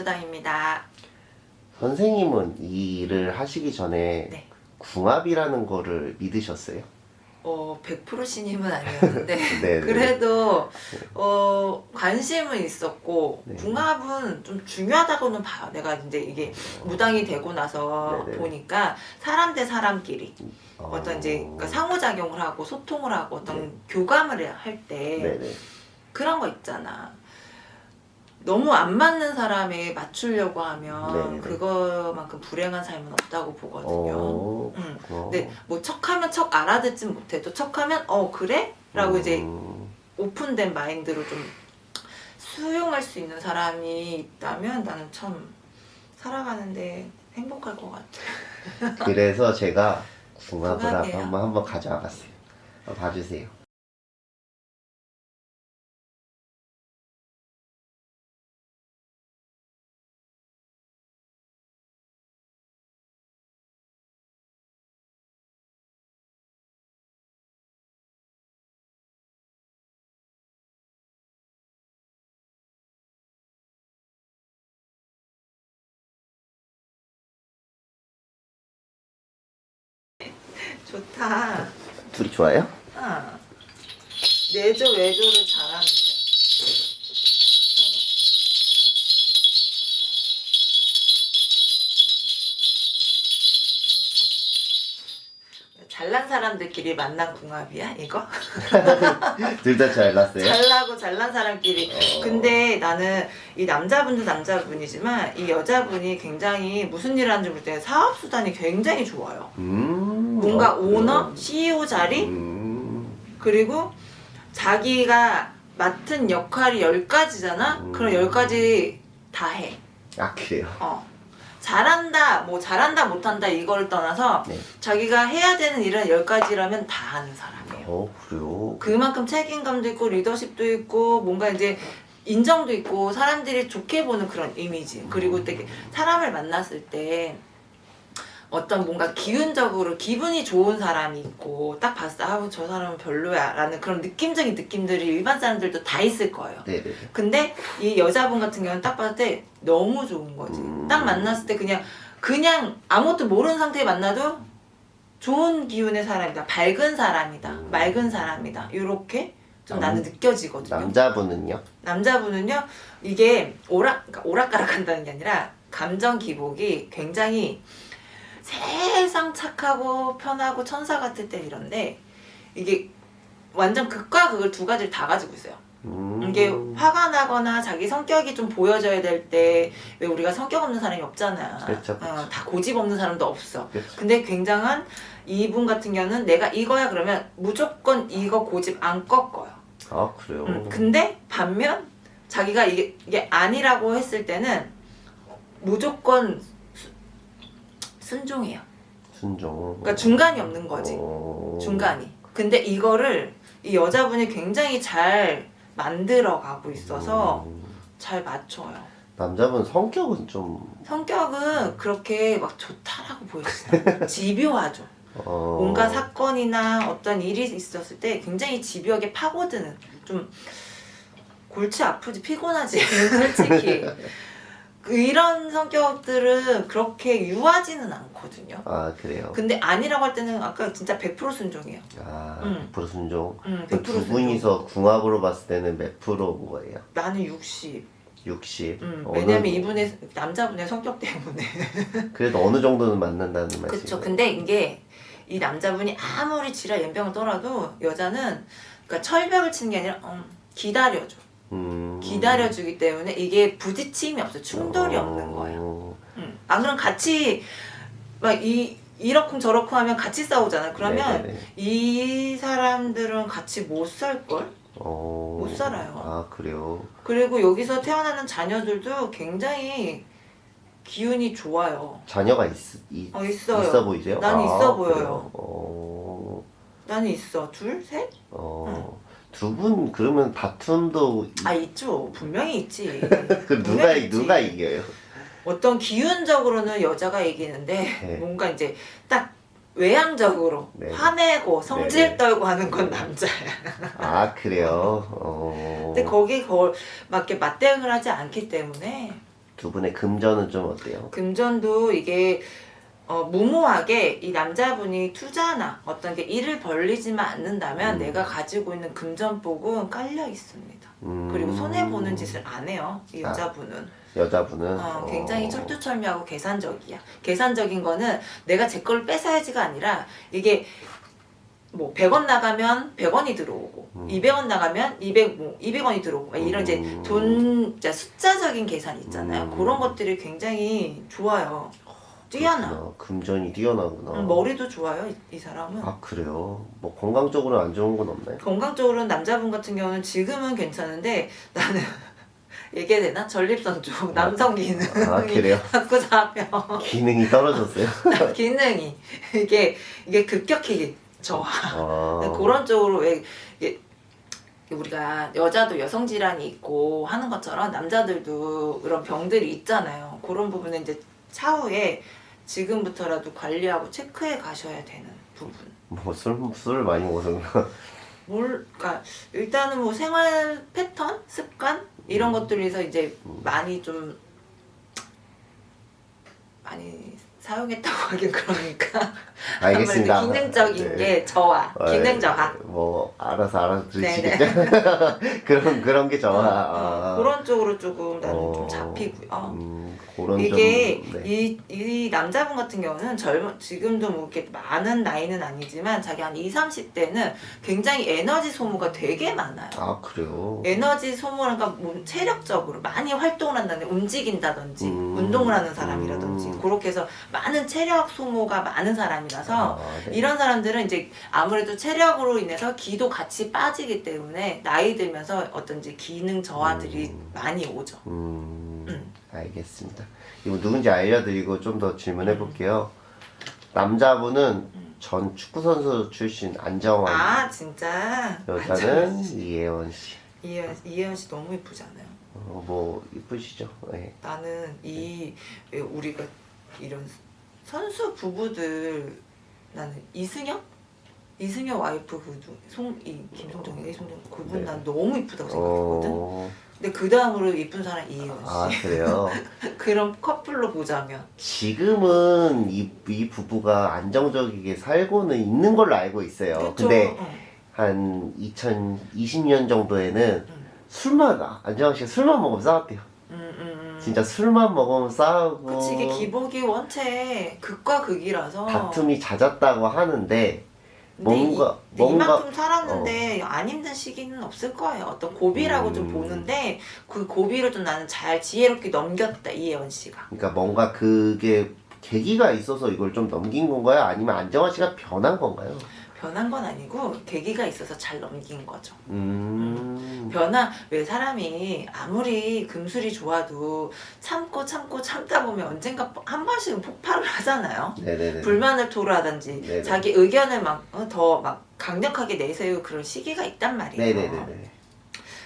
수당입니다. 선생님은 이 일을 하시기 전에 네. 궁합이라는 거를 믿으셨어요? 어, 100% 신임은 아니었는데 네, 네. 그래도 어, 관심은 있었고 네. 궁합은 좀 중요하다고는 봐요. 내가 이제 이게 무당이 되고 나서 네, 네. 보니까 사람 대 사람끼리 어... 어떤 이제 그러니까 상호작용을 하고 소통을 하고 어떤 교감을 할때 네네. 그런 거 있잖아. 너무 안 맞는 사람에 맞추려고 하면 네네네. 그거만큼 불행한 삶은 없다고 보거든요. 어... 음. 어... 근데 뭐 척하면 척 알아듣진 못해도 척하면 어 그래? 라고 이제 음... 오픈된 마인드로 좀 수용할 수 있는 사람이 있다면 나는 참 살아가는데 행복할 것 같아. 그래서 제가 궁합을 궁합이에요? 한번 한번 가져와 봤어요. 한번 봐주세요. 좋다. 둘이 좋아요? 아. 내조 외조를 잘하는데. 잘난 사람들끼리 만난 궁합이야 이거? 둘 다 잘났어요? 잘나고 잘난 사람끼리 어. 근데 나는 이 남자분도 남자분이지만 이 여자분이 굉장히 무슨 일을 하는지 모를 때 사업수단이 굉장히 좋아요 음... 뭔가 어, 그래요? 오너, CEO 자리 음... 그리고 자기가 맡은 역할이 10가지잖아? 음. 그럼 10가지 다 해. 아 그래요? 어. 잘한다, 뭐 잘한다, 못한다 이걸 떠나서 네. 자기가 해야 되는 일은 10가지라면 다 하는 사람이에요. 어 그래요? 그만큼 책임감도 있고 리더십도 있고 뭔가 이제 인정도 있고 사람들이 좋게 보는 그런 이미지 그리고 되게 사람을 만났을 때 어떤 뭔가 기운적으로 기분이 좋은 사람이 있고 딱 봤을 때 아우 저 사람은 별로야 라는 그런 느낌적인 느낌들이 일반 사람들도 다 있을 거예요 네네. 근데 이 여자분 같은 경우는 딱 봤을 때 너무 좋은 거지 음. 딱 만났을 때 그냥 그냥 아무것도 모르는 상태에 만나도 좋은 기운의 사람이다 밝은 사람이다 음. 맑은 사람이다 이렇게 좀 남- 나는 느껴지거든요 남자분은요? 남자분은요 이게 오락 그러니까 오락가락 한다는 게 아니라 감정 기복이 굉장히 세상 착하고 편하고 천사 같을 때 이런데 이게 완전 극과 극을 두 가지를 다 가지고 있어요 음... 이게 화가 나거나 자기 성격이 좀 보여져야 될 때 왜 우리가 성격 없는 사람이 없잖아 그렇죠, 그렇죠. 어, 다 고집 없는 사람도 없어 그렇죠. 근데 굉장한 이분 같은 경우는 내가 이거야 그러면 무조건 이거 고집 안 꺾어요 아 그래요? 음, 근데 반면 자기가 이게, 이게 아니라고 했을 때는 무조건 수- 순종해요. 순종. 그러니까 중간이 없는 거지. 어... 중간이. 근데 이거를 이 여자분이 굉장히 잘 만들어 가고 있어서 음, 잘 맞춰요. 남자분 성격은 좀 성격은 그렇게 막 좋다라고 않아요. 집요하죠. 어... 뭔가 사건이나 어떤 일이 있었을 때 굉장히 집요하게 파고드는 좀 골치 아프지 피곤하지 솔직히 그 이런 성격들은 그렇게 유하지는 않거든요 아 그래요? 근데 아니라고 할 때는 아까 진짜 100% 순종이에요 아 음. 100% 순종. 음, 100% 그두 순종 분이서 궁합으로 봤을 때는 몇 프로인 거예요? 나는 60 60. 음, 왜냐면 이분의 남자분의 성격 때문에 그래도 어느 정도는 만난다는 말씀이에요. 그쵸 근데 이게 이 남자분이 아무리 지랄 연병을 떨어도 여자는 그러니까 철벽을 치는 게 아니라 음, 기다려줘 음... 기다려주기 때문에 이게 부딪힘이 없어 충돌이 없는 거예요. 어... 음. 안 그럼 같이 막 이 이러쿵 저러쿵 하면 같이 싸우잖아. 그러면 네네네. 이 사람들은 같이 못 살 걸. 어... 못 살아요. 아 그래요? 그리고 여기서 태어나는 자녀들도 굉장히 기운이 좋아요. 자녀가 있, 있, 어 있어요. 있어 보이세요? 나는 아, 있어? 보여요. 어... 나는 있어. 둘, 셋? 어... 두 분 그러면 다툼도 아 있죠. 분명히 있지. 그 누가 분명히 있지. 누가 이겨요? 어떤 기운적으로는 여자가 이기는데 네. 뭔가 이제 딱 외향적으로 네. 화내고 성질 네, 네. 떨고 하는 건 남자야. 아 그래요? 어... 근데 거기 걸막 이렇게 맞대응을 하지 않기 때문에 두 분의 금전은 좀 어때요? 금전도 이게 어, 무모하게 이 남자분이 투자나 어떤 게 일을 벌리지만 않는다면 음. 내가 가지고 있는 금전복은 깔려 있습니다. 음, 그리고 손해 보는 짓을 안 해요. 이 아. 여자분은 여자분은 어, 굉장히 어, 철두철미하고 계산적이야. 계산적인 거는 내가 제 걸 뺏어야지가 아니라 이게 뭐 100원 나가면 100원이 들어오고 음. 200원 나가면 200, 뭐 200원이 들어오고 막 이런 이제 음. 돈 진짜 숫자적인 계산 있잖아요. 음. 그런 것들이 굉장히 좋아요. 뛰어나. 그렇구나. 금전이 뛰어나구나. 음, 머리도 좋아요 이, 이 사람은. 아 그래요? 뭐 건강적으로 안 좋은 건 없나요? 건강적으로는 남자분 같은 경우는 지금은 괜찮은데 나는 얘기해야 되나? 전립선 쪽 남성 기능이 아 그래요? 자꾸 잡혀. 기능이 떨어졌어요? 기능이 이게 이게 급격히 저하 아, 그런 쪽으로 왜 이게 우리가 여자도 여성 질환이 있고 하는 것처럼 남자들도 그런 병들이 있잖아요. 그런 부분은 이제 차후에 지금부터라도 관리하고 체크해 가셔야 되는 부분. 뭐술 술을 많이 먹어서? 뭘, 그러니까 일단은 뭐 생활 패턴, 습관 이런 것들에서 이제 많이 좀 많이 사용했다고 하긴 그러니까 알겠습니다. 아무래도 기능적인 네. 게 저하, 아, 기능 저하. 뭐 알아서. 알아들으시겠죠? 그런 그런 게 저하. 어, 아. 어, 그런 쪽으로 조금 나는 어, 좀 잡히고요. 음, 이게 좀, 네. 이, 이 남자분 같은 경우는 젊은 지금도 뭐 이렇게 많은 나이는 아니지만 자기 한 20, 30대는 굉장히 에너지 소모가 되게 많아요. 아 그래요? 에너지 소모가 몸 체력적으로 많이 활동을 한다는 움직인다든지 음. 운동을 하는 사람이라든지 음. 그렇게 해서 많은 체력 소모가 많은 사람이라서 아, 네. 이런 사람들은 이제 아무래도 체력으로 인해서 기도 같이 빠지기 때문에 나이 들면서 어떤 이제 기능 저하들이 음. 많이 오죠. 알겠습니다. 이거 누군지 알려드리고 좀 더 질문해 볼게요. 남자분은 음. 전 축구 선수 출신 안정환, 아 진짜 여자는 이혜원 씨. 이혜연 이혜연 씨 너무 예쁘지 않아요? 어, 뭐 이쁘시죠? 네. 나는 이왜 우리가 이런 선수 부부들 나는 이승엽 이승엽 와이프 그 송 이 김성정이 이성정 그분 네. 난 너무 이쁘다고 생각했거든. 어, 근데 그 다음으로 이쁜 사람 이혜연 씨. 아 그래요. 그런 커플로 보자면 지금은 이, 이 부부가 안정적이게 살고는 있는 걸로 알고 있어요. 그쵸? 근데 어. 한 2020년 정도에는 음. 술만 안정환 씨가 술만 먹으면 싸웠대요. 음, 음, 음. 진짜 술만 먹으면 싸우고 그치 이게 기복이 원체 극과 극이라서 다툼이 잦았다고 하는데 뭔가 이, 뭔가 이만큼 살았는데 안 힘든 시기는 없을 거예요. 어떤 고비라고 좀 음. 보는데 그 고비를 좀 나는 잘 지혜롭게 넘겼다 이혜원 씨가. 그러니까 뭔가 그게 계기가 있어서 이걸 좀 넘긴 건가요? 아니면 안정환 씨가 변한 건가요? 변한 건 아니고 계기가 있어서 잘 넘긴 거죠. 음. 변화 왜 사람이 아무리 금술이 좋아도 참고 참고 참다 보면 언젠가 한 번씩은 폭발을 하잖아요. 네네네. 불만을 토로하든지 네네. 자기 의견을 막더막 강력하게 내세우고 그런 시기가 있단 말이에요. 네네네네.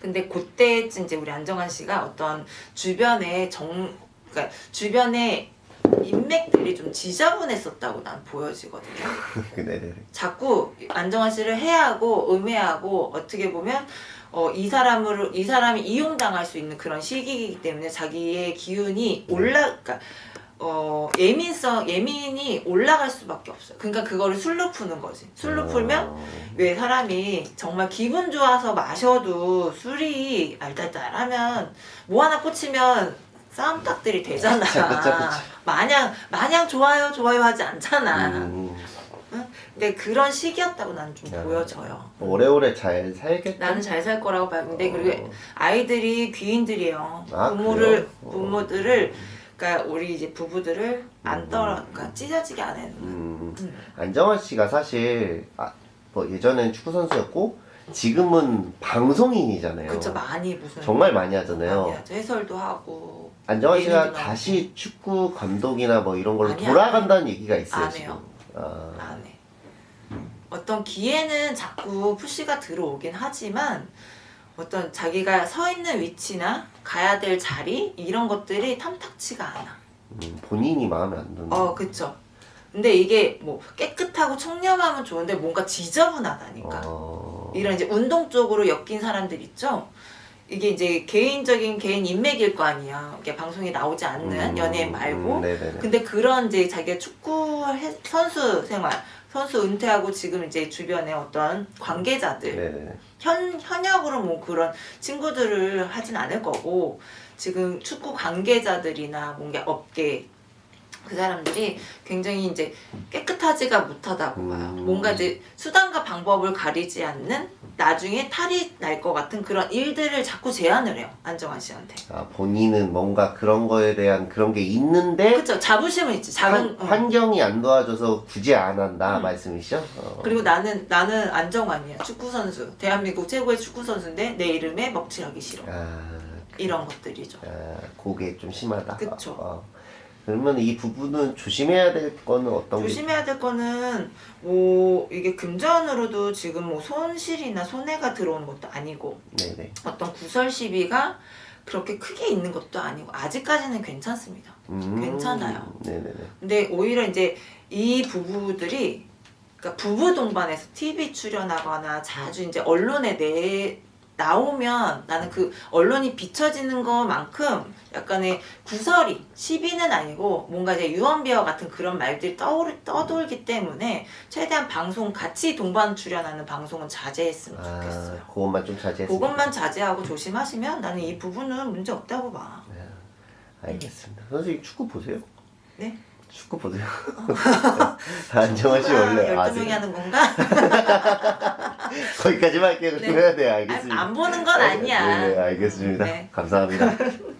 근데 그때쯤 이제 우리 안정환 씨가 어떤 주변에 정 그러니까 주변에 인맥들이 좀 지저분했었다고 난 보여지거든요. 네네네. 자꾸 안정환 씨를 해하고 음해하고 어떻게 보면 어, 이 사람을 이 사람이 이용당할 수 있는 그런 시기이기 때문에 자기의 기운이 올라 그러니까 어, 예민성 예민이 올라갈 수밖에 없어요. 그러니까 그거를 술로 푸는 거지. 술로 풀면 어, 왜 사람이 정말 기분 좋아서 마셔도 술이 알딸딸하면 뭐 하나 꽂히면 싸움딱들이 되잖아. 그쵸, 그쵸. 마냥 마냥 좋아요 좋아요 하지 않잖아. 음, 근데 그런 시기였다고 나는 좀 야. 보여져요. 오래오래 잘 살겠다. 나는 잘 살 거라고 봐요. 근데 어. 그리고 아이들이 귀인들이에요. 아, 부모를? 어. 부모들을 그러니까 우리 이제 부부들을 안 음. 떨어 그러니까 찢어지게 안 해는. 음, 음. 안정환 씨가 사실 아, 뭐 예전엔 축구 선수였고 지금은 방송인이잖아요. 그쵸 많이 무슨 정말 많이 하잖아요. 많이. 해설도 하고 안정환 씨가 다시 축구 감독이나 뭐 이런 걸로 아니, 돌아간다는 얘기가 있어요 안. 해요. 아, 안 해. 어떤 기회는 자꾸 푸시가 들어오긴 하지만 어떤 자기가 서 있는 위치나 가야 될 자리 이런 것들이 탐탁치가 않아. 음, 본인이 마음에 안 드는. 어, 그쵸. 근데 이게 뭐 깨끗하고 청렴하면 좋은데 뭔가 지저분하다니까. 어, 이런 이제 운동 쪽으로 엮인 사람들 있죠? 이게 이제 개인적인 개인 인맥일 거 아니야. 이게 방송에 나오지 않는 음, 연예인 말고. 음. 근데 그런 이제 자기가 축구 해- 선수 생활, 선수 은퇴하고 지금 이제 주변에 어떤 관계자들, 네네네. 현 현역으로 뭐 그런 친구들을 하진 않을 거고 지금 축구 관계자들이나 뭔가 업계 그 사람들이 굉장히 이제 깨끗하지가 못하다고 봐요. 음. 뭔가 이제 수단과 방법을 가리지 않는 나중에 탈이 날 것 같은 그런 일들을 자꾸 제안을 해요. 안정환 씨한테. 아, 본인은 뭔가 그런 거에 대한 그런 게 있는데 그렇죠. 자부심은 있지. 작은 환, 어. 환 경이 안 도와줘서 굳이 안 한다 음. 말씀이시죠? 어. 그리고 나는 나는 안정환이야. 축구 선수. 대한민국 최고의 축구 선수인데 내 이름에 먹칠하기 싫어. 아, 이런 것들이죠. 아, 그게 좀 심하다. 그쵸. 어. 그러면 이 부분은 조심해야 될 거는 어떤 게? 조심해야 될 거는 뭐 이게 금전으로도 지금 뭐 손실이나 손해가 들어오는 것도 아니고 네네. 어떤 구설 시비가 그렇게 크게 있는 것도 아니고 아직까지는 괜찮습니다. 음, 괜찮아요. 네네네. 근데 오히려 이제 이 부부들이 그러니까 부부 동반해서 TV 출연하거나 자주 이제 언론에 내 나오면 나는 그 언론이 비춰지는 것만큼 약간의 구설이 시비는 아니고 뭔가 이제 유언비어 같은 그런 말들이 떠오르, 떠돌기 때문에 최대한 방송 같이 동반 출연하는 방송은 자제했으면 아, 좋겠어요. 그것만 좀 자제했으면 그것만 자제하고 조심하시면 나는 이 부분은 문제 없다고 봐. 알겠습니다. 선생님 축구 보세요? 네? 축구 보세요? 안정환 씨 원래 아, 12명이 아세요? 하는 건가? 거기까지만 할게요. 네. 네, 아, 알겠습니다. 안 보는 건 아니야. 네, 네, 알겠습니다. 네. 감사합니다.